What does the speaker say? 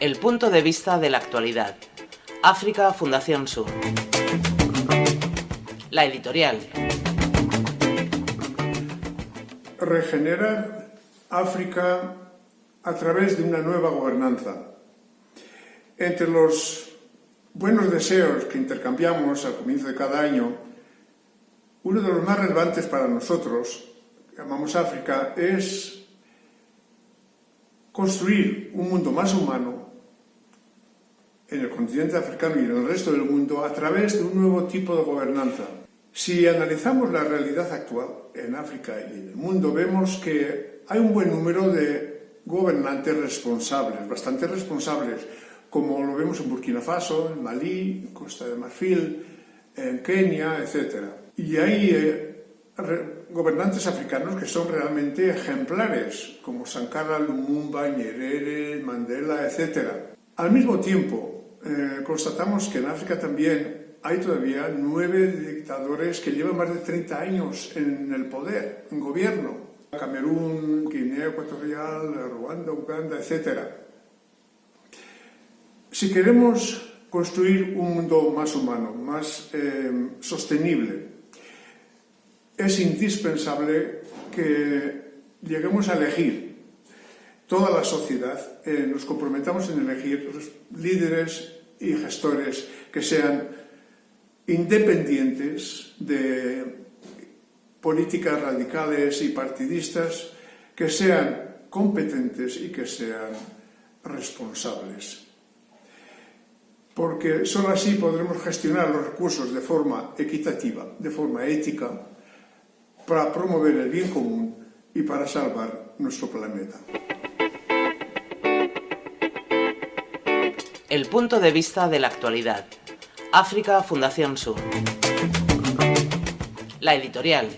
El punto de vista de la actualidad. África Fundación Sur. La editorial. Regenerar África a través de una nueva gobernanza. Entre los buenos deseos que intercambiamos al comienzo de cada año, uno de los más relevantes para nosotros, que llamamos África, es construir un mundo más humano en el continente africano y en el resto del mundo a través de un nuevo tipo de gobernanza. Si analizamos la realidad actual en África y en el mundo, vemos que hay un buen número de gobernantes responsables, bastante responsables, como lo vemos en Burkina Faso, en Malí, Costa de Marfil, en Kenia, etc. Y hay eh, gobernantes africanos que son realmente ejemplares, como Sankara, Lumumba, Nyerere, Mandela, etc. Al mismo tiempo, eh, constatamos que en África también hay todavía nueve dictadores que llevan más de 30 años en el poder, en gobierno. Camerún, Guinea Ecuatorial, Ruanda, Uganda, etc. Si queremos construir un mundo más humano, más eh, sostenible, es indispensable que lleguemos a elegir toda la sociedad, eh, nos comprometamos en elegir líderes y gestores que sean independientes de políticas radicales y partidistas, que sean competentes y que sean responsables porque solo así podremos gestionar los recursos de forma equitativa, de forma ética, para promover el bien común y para salvar nuestro planeta. El punto de vista de la actualidad. África Fundación Sur. La editorial.